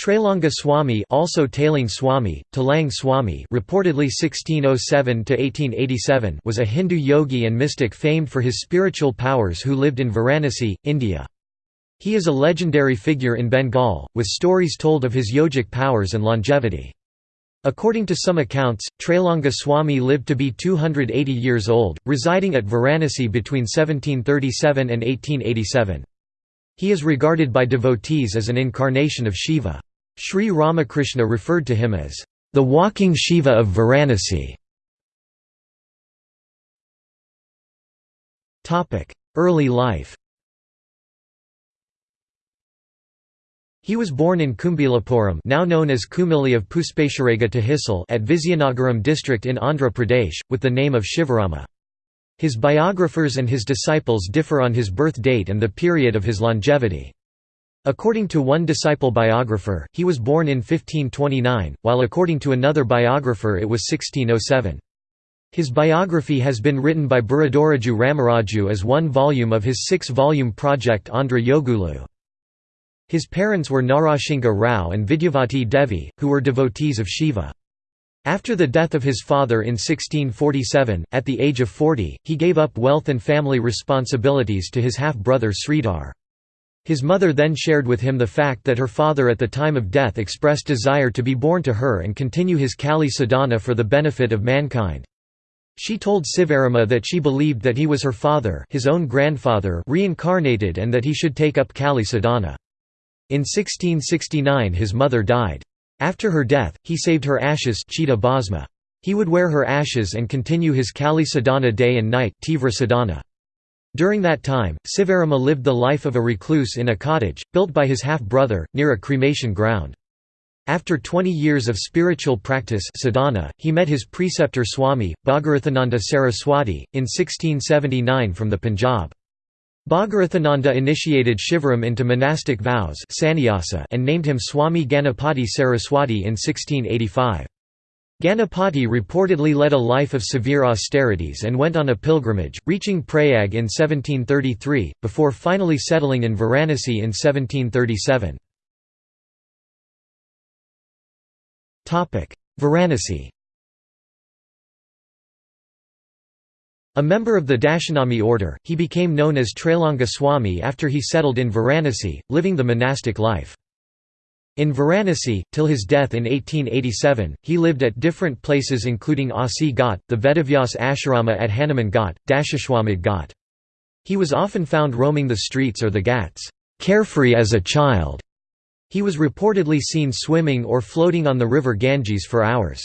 Trailanga Swami also Tailing Swami, Talang Swami reportedly 1607–1887 was a Hindu yogi and mystic famed for his spiritual powers who lived in Varanasi, India. He is a legendary figure in Bengal, with stories told of his yogic powers and longevity. According to some accounts, Trailanga Swami lived to be 280 years old, residing at Varanasi between 1737 and 1887. He is regarded by devotees as an incarnation of Shiva. Sri Ramakrishna referred to him as, "...the walking Shiva of Varanasi". Early life He was born in Kumbilapuram now known as Kumili of Puspesharega Tehsil at Vizianagaram district in Andhra Pradesh, with the name of Shivarama. His biographers and his disciples differ on his birth date and the period of his longevity. According to one disciple biographer, he was born in 1529, while according to another biographer it was 1607. His biography has been written by Biruduraju Ramaraju as one volume of his six-volume project Andhra Yogulu. His parents were Narasingha Rao and Vidyavati Devi, who were devotees of Shiva. After the death of his father in 1647, at the age of 40, he gave up wealth and family responsibilities to his half-brother Sridhar. His mother then shared with him the fact that her father at the time of death expressed desire to be born to her and continue his Kali sadhana for the benefit of mankind. She told Sivarama that she believed that he was her father his own grandfather reincarnated and that he should take up Kali sadhana. In 1669 his mother died. After her death, he saved her ashes He would wear her ashes and continue his Kali sadhana day and night Tivra sadhana. During that time, Sivarama lived the life of a recluse in a cottage, built by his half-brother, near a cremation ground. After 20 years of spiritual practice sadhana, he met his preceptor Swami, Bhagirathananda Saraswati, in 1679 from the Punjab. Bhagirathananda initiated Shivaram into monastic vows and named him Swami Ganapati Saraswati in 1685. Ganapati reportedly led a life of severe austerities and went on a pilgrimage, reaching Prayag in 1733, before finally settling in Varanasi in 1737. Varanasi A member of the Dashanami order, he became known as Trailanga Swami after he settled in Varanasi, living the monastic life. In Varanasi, till his death in 1887, he lived at different places including Asi Ghat, the Vedavyas Ashrama at Hanuman Ghat, Dashashwamedh Ghat. He was often found roaming the streets or the ghats, carefree as a child. He was reportedly seen swimming or floating on the river Ganges for hours.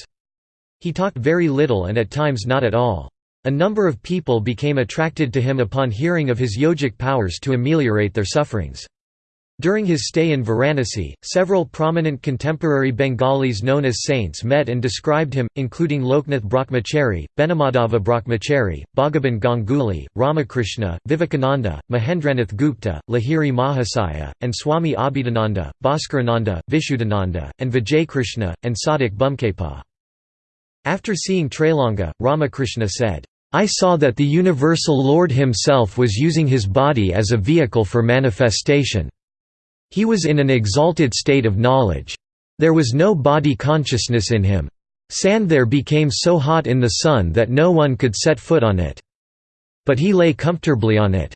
He talked very little and at times not at all. A number of people became attracted to him upon hearing of his yogic powers to ameliorate their sufferings. During his stay in Varanasi, several prominent contemporary Bengalis known as saints met and described him, including Loknath Brahmachari, Beni Madhav Brahmachari, Bhagaban Ganguly, Ramakrishna, Vivekananda, Mahendranath Gupta, Lahiri Mahasaya, and Swami Abhedananda, Bhaskarananda, Vishuddhananda, and Vijaykrishna, and Sadhak Bamakhepa. After seeing Trailanga, Ramakrishna said, I saw that the universal Lord himself was using his body as a vehicle for manifestation. He was in an exalted state of knowledge. There was no body consciousness in him. Sand there became so hot in the sun that no one could set foot on it. But he lay comfortably on it.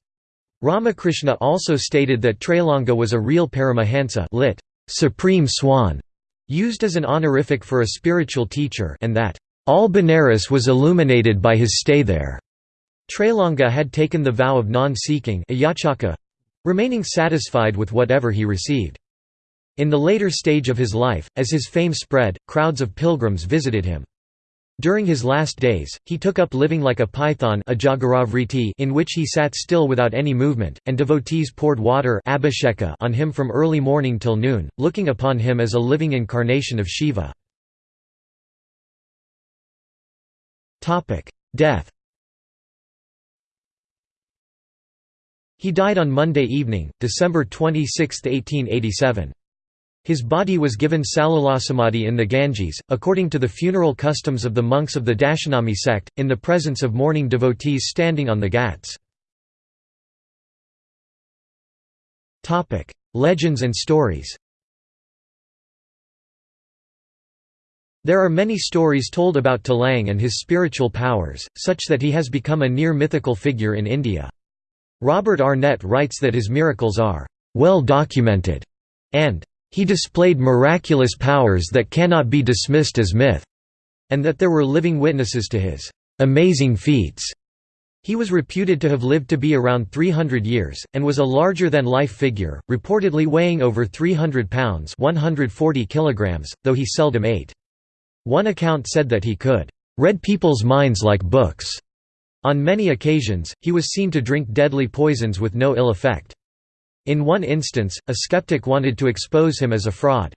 Ramakrishna also stated that Trailanga was a real Paramahansa lit, supreme swan, used as an honorific for a spiritual teacher and that, all Benares was illuminated by his stay there. Trailanga had taken the vow of non-seeking remaining satisfied with whatever he received. In the later stage of his life, as his fame spread, crowds of pilgrims visited him. During his last days, he took up living like a python in which he sat still without any movement, and devotees poured water on him from early morning till noon, looking upon him as a living incarnation of Shiva. Death He died on Monday evening, December 26, 1887. His body was given salalasamadhi in the Ganges, according to the funeral customs of the monks of the Dashanami sect, in the presence of mourning devotees standing on the ghats. Legends and stories There are many stories told about Talang and his spiritual powers, such that he has become a near mythical figure in India. Robert Arnett writes that his miracles are well documented, and he displayed miraculous powers that cannot be dismissed as myth, and that there were living witnesses to his amazing feats. He was reputed to have lived to be around 300 years, and was a larger-than-life figure, reportedly weighing over 300 pounds 140 kilograms, though he seldom ate. One account said that he could read people's minds like books. On many occasions, he was seen to drink deadly poisons with no ill effect. In one instance, a skeptic wanted to expose him as a fraud.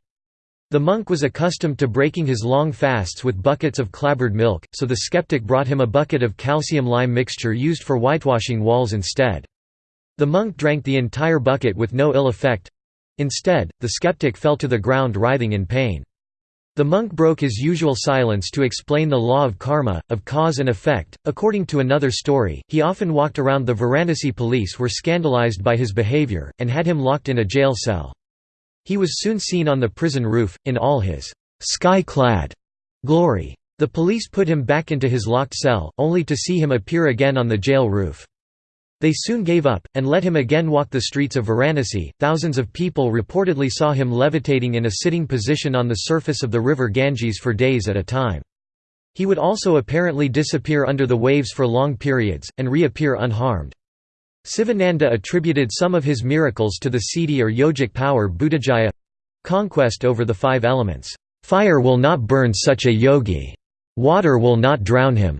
The monk was accustomed to breaking his long fasts with buckets of clabbered milk, so the skeptic brought him a bucket of calcium-lime mixture used for whitewashing walls instead. The monk drank the entire bucket with no ill effect. Instead, the skeptic fell to the ground writhing in pain. The monk broke his usual silence to explain the law of karma, of cause and effect. According to another story, he often walked around the Varanasi police were scandalized by his behavior, and had him locked in a jail cell. He was soon seen on the prison roof, in all his sky-clad glory. The police put him back into his locked cell, only to see him appear again on the jail roof. They soon gave up, and let him again walk the streets of Varanasi. Thousands of people reportedly saw him levitating in a sitting position on the surface of the river Ganges for days at a time. He would also apparently disappear under the waves for long periods, and reappear unharmed. Sivananda attributed some of his miracles to the siddhi or yogic power Bhutajaya—conquest over the five elements. Fire will not burn such a yogi. Water will not drown him.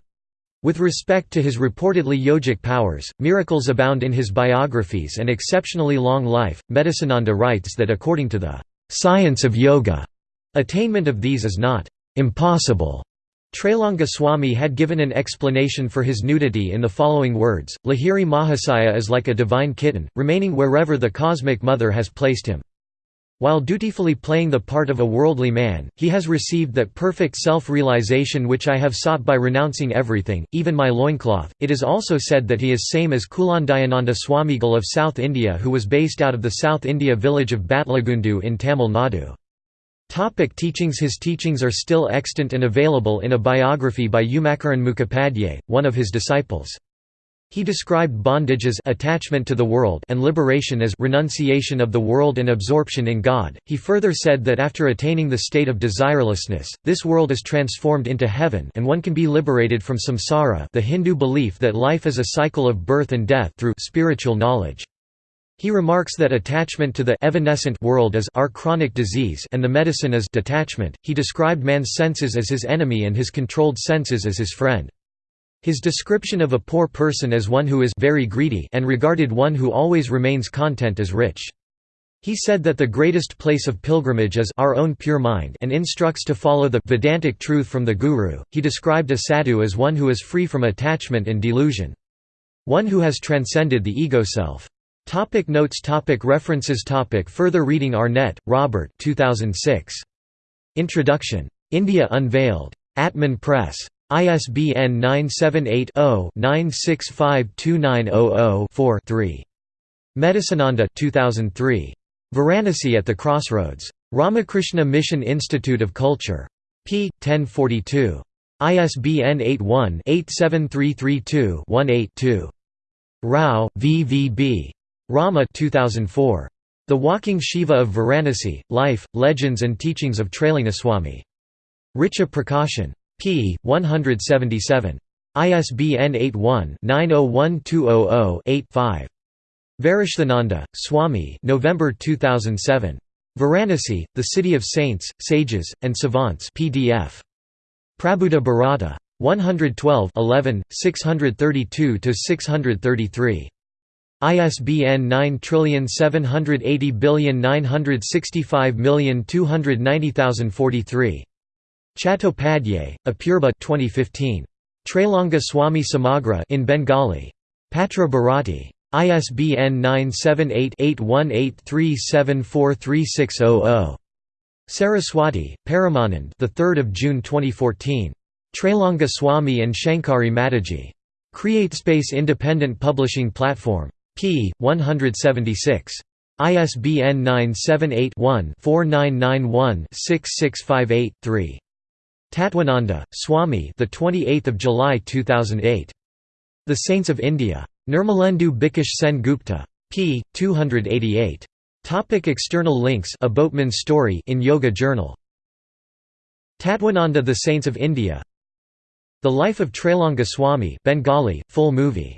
With respect to his reportedly yogic powers, miracles abound in his biographies and exceptionally long life. Medhasananda writes that according to the science of yoga, attainment of these is not impossible. Trailanga Swami had given an explanation for his nudity in the following words, Lahiri Mahasaya is like a divine kitten, remaining wherever the cosmic mother has placed him. While dutifully playing the part of a worldly man, he has received that perfect self-realization which I have sought by renouncing everything, even my loincloth. It is also said that he is same as Kulandayananda Swamigal of South India who was based out of the South India village of Batlagundu in Tamil Nadu. Topic teachings His teachings are still extant and available in a biography by Umacharan Mukhopadhyay, one of his disciples. He described bondage as attachment to the world and liberation as renunciation of the world and absorption in God. He further said that after attaining the state of desirelessness, this world is transformed into heaven and one can be liberated from samsara, the Hindu belief that life is a cycle of birth and death through spiritual knowledge. He remarks that attachment to the evanescent world is our chronic disease and the medicine is detachment. He described man's senses as his enemy and his controlled senses as his friend. His description of a poor person as one who is very greedy and regarded one who always remains content as rich. He said that the greatest place of pilgrimage is our own pure mind and instructs to follow the Vedantic truth from the Guru. He described a sadhu as one who is free from attachment and delusion. One who has transcended the ego self. Topic notes topic References topic Further reading Arnett, Robert 2006. Introduction. India Unveiled. Atman Press. ISBN 978-0-9652900-4-3. Medhasananda 2003. Varanasi at the Crossroads. Ramakrishna Mission Institute of Culture. p. 1042. ISBN 81-87332-18-2. Rao, V. V. B. Rama 2004. The Walking Shiva of Varanasi, Life, Legends and Teachings of Trailingaswamy. Richa Prakashan p. 177. ISBN 81-901200-8-5. Varishthananda, Swami November 2007. Varanasi, The City of Saints, Sages, and Savants PDF. Prabuddha Bharata. 112 11, 632–633. ISBN 9780965290043. Chattopadhyay, Apurba 2015. Trailanga Swami Samagra in Bengali. Patra Bharati. ISBN 978-8183743600. Saraswati, Paramanand the 3rd of June 2014. Trailanga Swami and Shankari Mataji. CreateSpace Independent Publishing Platform. p. 176. ISBN 978 one 4991 6658 3 Tatwananda, Swami the 28th of July 2008 The Saints of India. Nirmalendu Bikash Sen Gupta p. 288 Topic external links A Boatman's Story in Yoga Journal. Tatwananda The Saints of India. The Life of Trailanga Swami Bengali, full movie